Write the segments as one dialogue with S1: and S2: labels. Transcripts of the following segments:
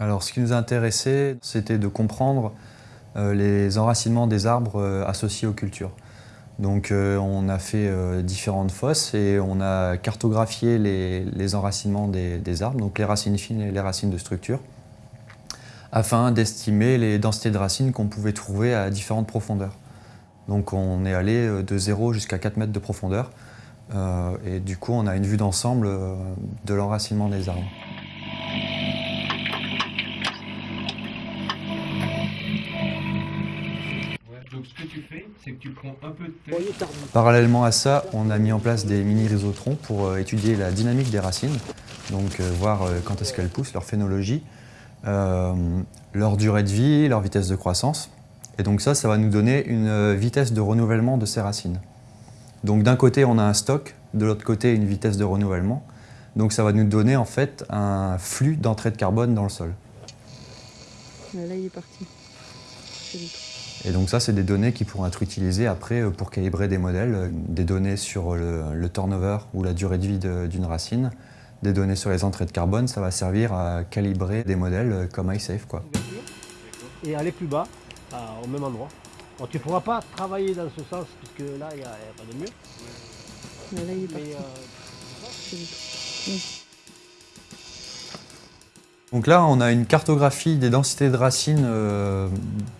S1: Alors ce qui nous a intéressé, c'était de comprendre euh, les enracinements des arbres euh, associés aux cultures. Donc euh, on a fait différentes fosses et on a cartographié les, enracinements des, arbres, donc les racines fines et les racines de structure, afin d'estimer les densités de racines qu'on pouvait trouver à différentes profondeurs. Donc on est allé de 0 jusqu'à 4 mètres de profondeur et du coup on a une vue d'ensemble de l'enracinement des arbres. Parallèlement à ça, on a mis en place des mini-rhizotrons pour euh, étudier la dynamique des racines, donc euh, voir euh, quand est-ce qu'elles poussent, leur phénologie, leur durée de vie, leur vitesse de croissance. Et donc ça, ça va nous donner une vitesse de renouvellement de ces racines. Donc d'un côté, on a un stock, de l'autre côté, une vitesse de renouvellement. Donc ça va nous donner en fait un flux d'entrée de carbone dans le sol.
S2: Là, il est parti.
S1: Et donc ça, c'est des données qui pourront être utilisées après euh, pour calibrer des modèles, euh, des données sur le, turnover ou la durée de vie d'une racine, des données sur les entrées de carbone, ça va servir à calibrer des modèles euh, comme iSafe. Quoi.
S3: Et aller plus bas, au même endroit. tu ne pourras pas travailler dans ce sens, puisque là, il n'y a, pas de mur.
S2: là, il est
S3: Mais,
S1: donc là, on a une cartographie des densités de racines euh,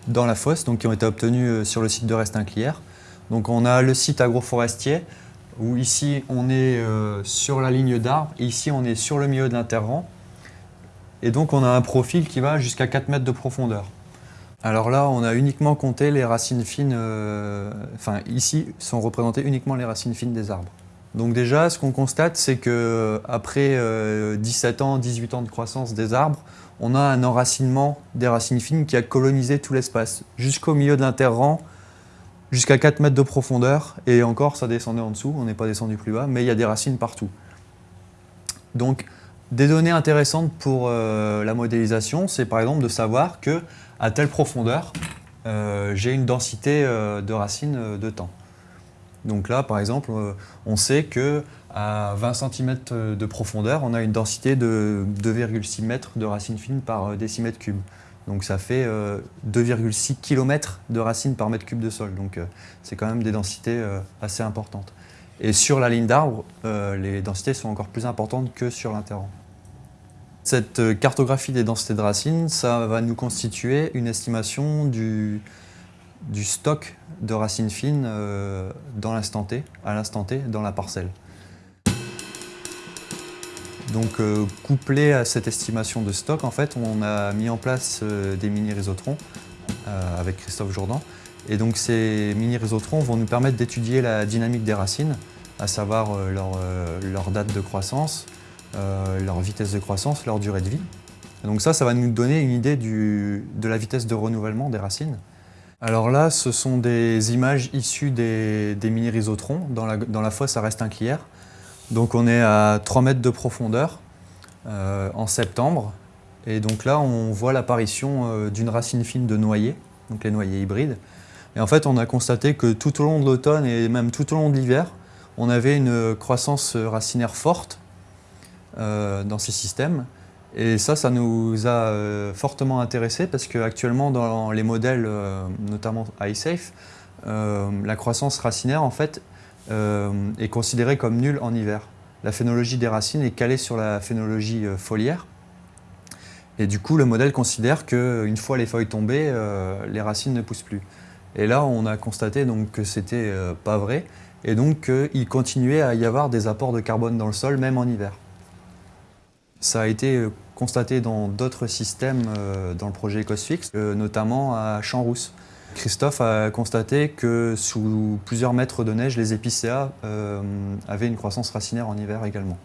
S1: dans la fosse, qui ont été obtenues euh, sur le site de Restinclière. Donc on a le site agroforestier, où ici on est euh, sur la ligne d'arbre, et ici on est sur le milieu de l'interrang. Et donc on a un profil qui va jusqu'à 4 mètres de profondeur. Alors là, on a uniquement compté les racines fines, enfin ici sont représentées uniquement les racines fines des arbres. Donc déjà, ce qu'on constate, c'est qu'après 17 euh, ans, 18 ans de croissance des arbres, on a un enracinement des racines fines qui a colonisé tout l'espace, jusqu'au milieu de l'interrang, jusqu'à 4 mètres de profondeur, et encore ça descendait en dessous, on n'est pas descendu plus bas, mais il y a des racines partout. Donc des données intéressantes pour euh, la modélisation, c'est par exemple de savoir que à telle profondeur, euh, j'ai une densité de racines de temps. Donc là, par exemple, euh, on sait qu'à 20 cm de profondeur, on a une densité de 2,6 m de racines fines par euh, décimètre cube. Donc ça fait 2,6 euh, km de racines par mètre cube de sol. Donc c'est quand même des densités assez importantes. Et sur la ligne d'arbre, les densités sont encore plus importantes que sur l'interrang. Cette cartographie des densités de racines, ça va nous constituer une estimation du stock de racines fines euh, dans l'instant T, à l'instant T, dans la parcelle. Donc euh, couplé à cette estimation de stock, en fait, on a mis en place euh, des mini-résotrons avec Christophe Jourdan. Et donc ces mini-résotrons vont nous permettre d'étudier la dynamique des racines, à savoir leur, date de croissance, leur vitesse de croissance, leur durée de vie. donc ça, ça va nous donner une idée de la vitesse de renouvellement des racines. Alors là, ce sont des images issues des, mini-rhizotrons dans la, fosse à Restinclière. Donc on est à 3 mètres de profondeur euh, en septembre. Et donc là, on voit l'apparition euh, d'une racine fine de noyer, donc les noyers hybrides. Et en fait, on a constaté que tout au long de l'automne et même tout au long de l'hiver, on avait une croissance racinaire forte euh, dans ces systèmes. Et ça, ça nous a euh, fortement intéressés parce qu'actuellement, dans les modèles, euh, notamment iSafe, euh, la croissance racinaire, en fait, est considérée comme nulle en hiver. La phénologie des racines est calée sur la phénologie foliaire. Et du coup, le modèle considère qu'une fois les feuilles tombées, les racines ne poussent plus. Et là, on a constaté donc, que c'était pas vrai, et donc qu'il continuait à y avoir des apports de carbone dans le sol, même en hiver. Ça a été euh, constaté dans d'autres systèmes euh, dans le projet EcosFix, euh, notamment à Champs-Rousse. Christophe a constaté que sous plusieurs mètres de neige, les épicéas avaient une croissance racinaire en hiver également.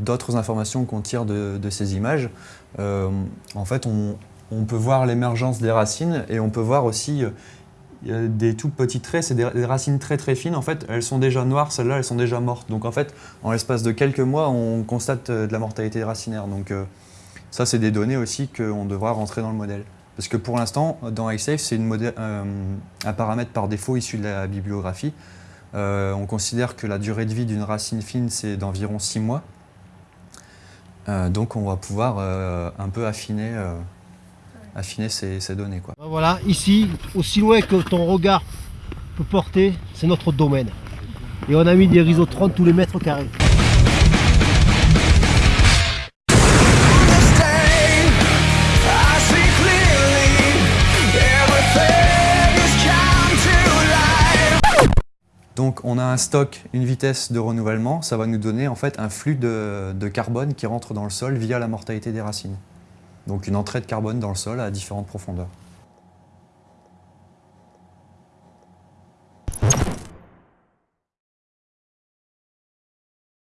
S1: D'autres informations qu'on tire de, ces images, en fait, on peut voir l'émergence des racines et on peut voir aussi des tout petits traits, c'est des, racines très très fines. En fait, elles sont déjà noires, celles-là, elles sont déjà mortes. Donc en fait, en l'espace de quelques mois, on constate euh, de la mortalité racinaire. Donc euh, ça, c'est des données aussi qu'on devra rentrer dans le modèle. Parce que pour l'instant, dans iSafe, c'est euh, un paramètre par défaut issu de la bibliographie. on considère que la durée de vie d'une racine fine, c'est d'environ 6 mois. Donc on va pouvoir un peu affiner, affiner ces, ces données. Quoi.
S3: Ben Voilà, ici, aussi loin que ton regard peut porter, c'est notre domaine. Et on a mis des rhizotrons tous les mètres carrés.
S1: Donc on a un stock, une vitesse de renouvellement, ça va nous donner en fait un flux de, de carbone qui rentre dans le sol via la mortalité des racines. Donc une entrée de carbone dans le sol à différentes profondeurs.